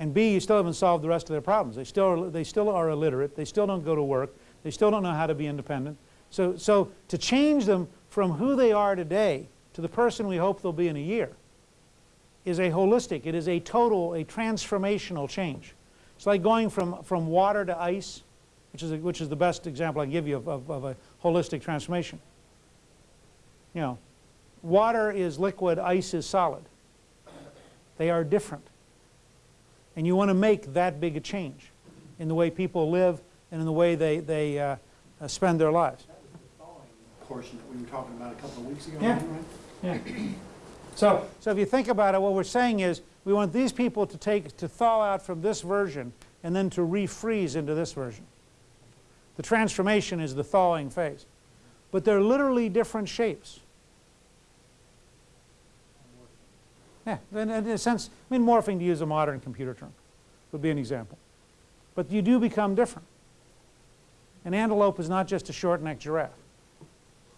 And B, you still haven't solved the rest of their problems. They still are, they still are illiterate. They still don't go to work. They still don't know how to be independent. So, so to change them from who they are today to the person we hope they'll be in a year is a holistic, it is a total, a transformational change. It's like going from, from water to ice, which is, a, which is the best example I can give you of, of, of a holistic transformation. You know, water is liquid, ice is solid. They are different. And you want to make that big a change in the way people live and in the way they, they uh, uh, spend their lives. portion that we were talking about a couple of weeks ago, Yeah. right? Yeah. So, so if you think about it, what we're saying is we want these people to take, to thaw out from this version and then to refreeze into this version. The transformation is the thawing phase. But they're literally different shapes. Yeah, in, in a sense, I mean morphing to use a modern computer term would be an example. But you do become different. An antelope is not just a short-necked giraffe.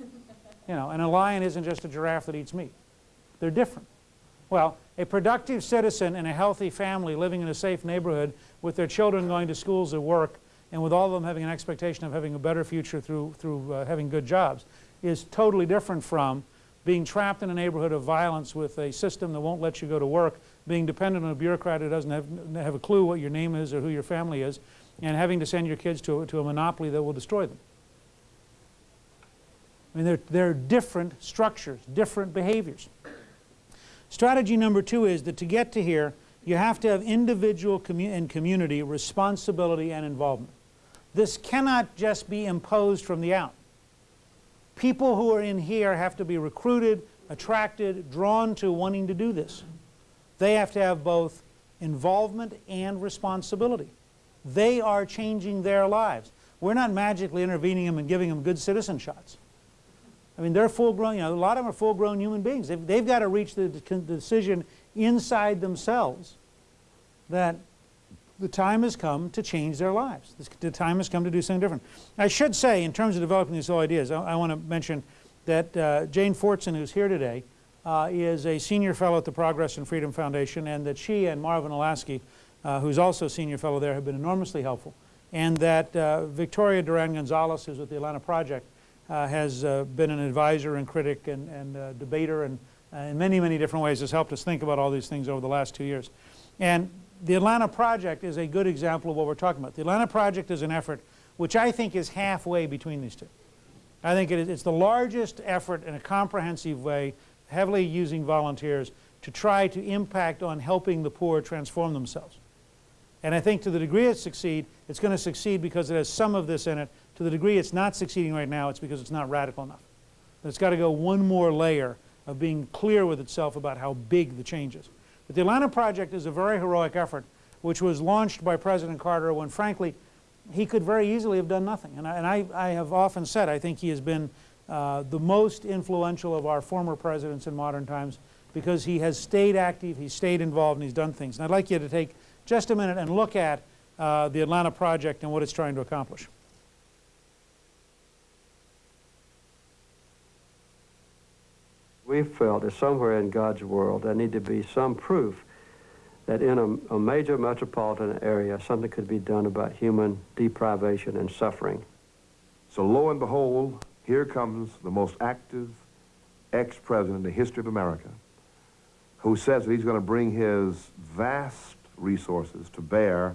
You know, and a lion isn't just a giraffe that eats meat. They're different. Well, a productive citizen in a healthy family living in a safe neighborhood with their children going to schools or work and with all of them having an expectation of having a better future through, through uh, having good jobs is totally different from being trapped in a neighborhood of violence with a system that won't let you go to work, being dependent on a bureaucrat who doesn't have, have a clue what your name is or who your family is, and having to send your kids to, to a monopoly that will destroy them. I mean, they're, they're different structures, different behaviors. Strategy number two is that to get to here, you have to have individual commu and community responsibility and involvement. This cannot just be imposed from the out. People who are in here have to be recruited, attracted, drawn to wanting to do this. They have to have both involvement and responsibility. They are changing their lives. We're not magically intervening them and giving them good citizen shots. I mean, they're full-grown, you know, a lot of them are full-grown human beings. They've, they've got to reach the, the decision inside themselves that the time has come to change their lives. The time has come to do something different. I should say, in terms of developing these ideas, I, I want to mention that uh, Jane Fortson, who's here today, uh, is a senior fellow at the Progress and Freedom Foundation, and that she and Marvin Olasky, uh, who's also a senior fellow there, have been enormously helpful. And that uh, Victoria Duran Gonzalez, who's with the Atlanta Project, uh, has uh, been an advisor and critic and, and debater and in many, many different ways has helped us think about all these things over the last two years. And the Atlanta Project is a good example of what we're talking about. The Atlanta Project is an effort which I think is halfway between these two. I think it is, it's the largest effort in a comprehensive way, heavily using volunteers, to try to impact on helping the poor transform themselves. And I think to the degree it succeeds, it's going to succeed because it has some of this in it. To the degree it's not succeeding right now, it's because it's not radical enough. It's got to go one more layer of being clear with itself about how big the change is. But the Atlanta Project is a very heroic effort which was launched by President Carter when, frankly, he could very easily have done nothing. And I, and I, I have often said I think he has been uh, the most influential of our former presidents in modern times because he has stayed active, he's stayed involved, and he's done things. And I'd like you to take just a minute and look at uh, the Atlanta Project and what it's trying to accomplish. We felt that somewhere in God's world there need to be some proof that in a, a, major metropolitan area something could be done about human deprivation and suffering. So lo and behold, here comes the most active ex-president in the history of America who says that he's going to bring his vast resources to bear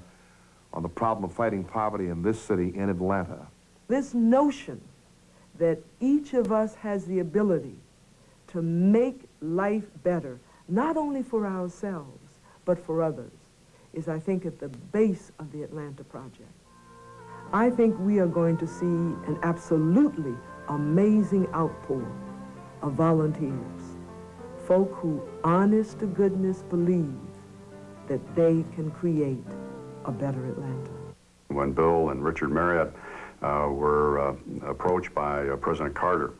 on the problem of fighting poverty in this city in Atlanta. This notion that each of us has the ability to make life better, not only for ourselves, but for others, is, I think, at the base of the Atlanta Project. I think we are going to see an absolutely amazing outpour of volunteers, folk who, honest to goodness, believe that they can create a better Atlanta. When Bill and Richard Marriott uh, were uh, approached by uh, President Carter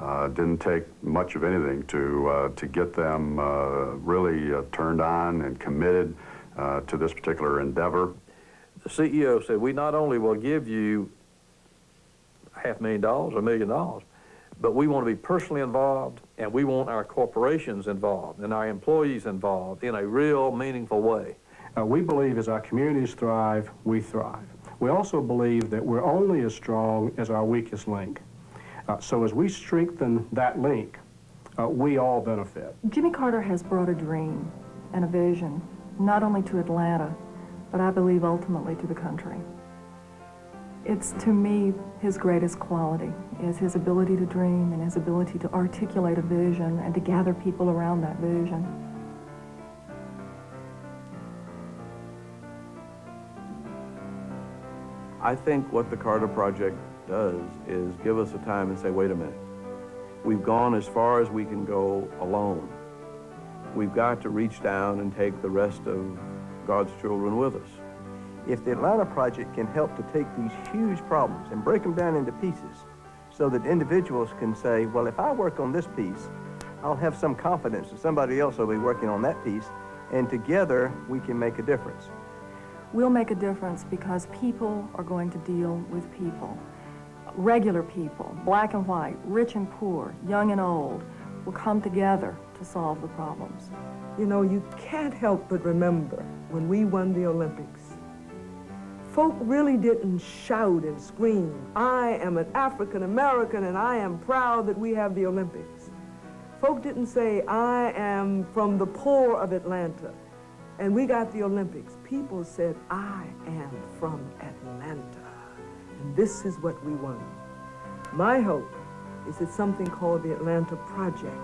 uh, didn't take much of anything to, uh, to get them uh, really uh, turned on and committed uh, to this particular endeavor. The CEO said, we not only will give you half a million dollars, a million dollars, but we want to be personally involved and we want our corporations involved and our employees involved in a real meaningful way. Uh, we believe as our communities thrive, we thrive. We also believe that we're only as strong as our weakest link. Uh, so as we strengthen that link, uh, we all benefit. Jimmy Carter has brought a dream and a vision, not only to Atlanta, but I believe ultimately to the country. It's to me his greatest quality is his ability to dream and his ability to articulate a vision and to gather people around that vision. I think what the Carter Project does is give us a time and say, wait a minute, we've gone as far as we can go alone. We've got to reach down and take the rest of God's children with us. If the Atlanta Project can help to take these huge problems and break them down into pieces so that individuals can say, well, if I work on this piece, I'll have some confidence that somebody else will be working on that piece, and together we can make a difference. We'll make a difference because people are going to deal with people. Regular people, black and white, rich and poor, young and old, will come together to solve the problems. You know, you can't help but remember when we won the Olympics. Folk really didn't shout and scream, I am an African American and I am proud that we have the Olympics. Folk didn't say, I am from the poor of Atlanta and we got the Olympics. People said, I am from Atlanta. This is what we want. My hope is that something called the Atlanta Project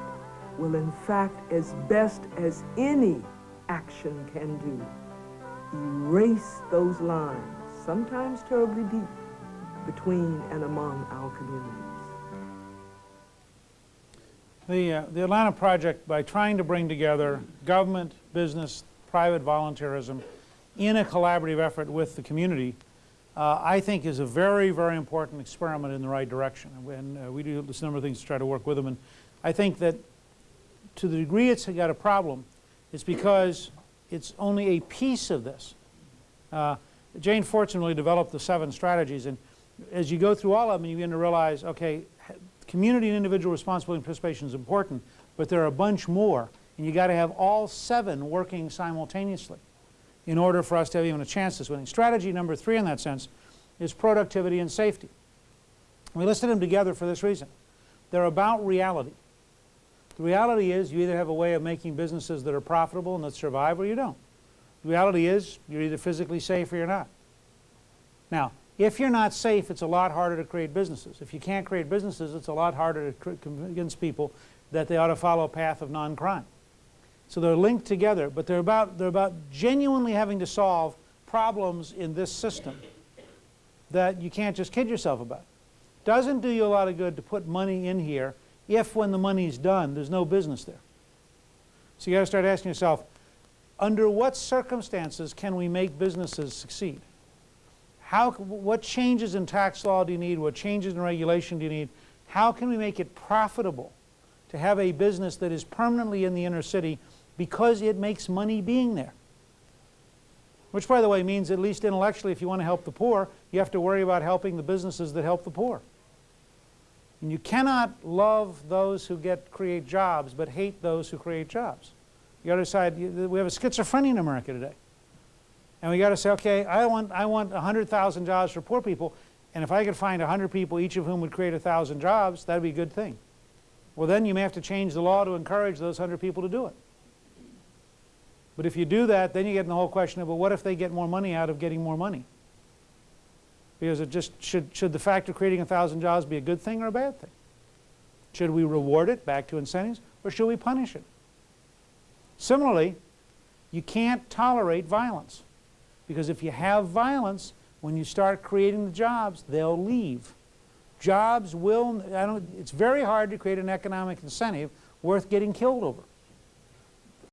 will in fact, as best as any action can do, erase those lines, sometimes terribly deep, between and among our communities. The, uh, the Atlanta Project, by trying to bring together government, business, private volunteerism in a collaborative effort with the community, uh, I think is a very, very important experiment in the right direction. And uh, we do this number of things to try to work with them. And I think that to the degree it's got a problem, it's because it's only a piece of this. Uh, Jane Fortson really developed the seven strategies. And as you go through all of them, you begin to realize, okay, community and individual responsibility and participation is important, but there are a bunch more. And you got to have all seven working simultaneously in order for us to have even a chance at winning. Strategy number three in that sense is productivity and safety. We listed them together for this reason. They're about reality. The reality is you either have a way of making businesses that are profitable and that survive or you don't. The reality is you're either physically safe or you're not. Now, if you're not safe, it's a lot harder to create businesses. If you can't create businesses, it's a lot harder to convince people that they ought to follow a path of non-crime. So they're linked together, but they're about, they're about genuinely having to solve problems in this system that you can't just kid yourself about. Doesn't do you a lot of good to put money in here if when the money's done, there's no business there. So you got to start asking yourself, under what circumstances can we make businesses succeed? How, what changes in tax law do you need? What changes in regulation do you need? How can we make it profitable to have a business that is permanently in the inner city because it makes money being there? Which, by the way, means at least intellectually, if you want to help the poor, you have to worry about helping the businesses that help the poor. And you cannot love those who get create jobs, but hate those who create jobs. The other side. We have a schizophrenia in America today, and we got to say, okay, I want I want 100,000 jobs for poor people, and if I could find 100 people, each of whom would create 1,000 jobs, that'd be a good thing. Well, then you may have to change the law to encourage those 100 people to do it. But if you do that, then you get in the whole question of, well, what if they get more money out of getting more money? Because it just should, should the fact of creating a thousand jobs be a good thing or a bad thing? Should we reward it back to incentives or should we punish it? Similarly, you can't tolerate violence because if you have violence, when you start creating the jobs, they'll leave. Jobs will, I don't, it's very hard to create an economic incentive worth getting killed over.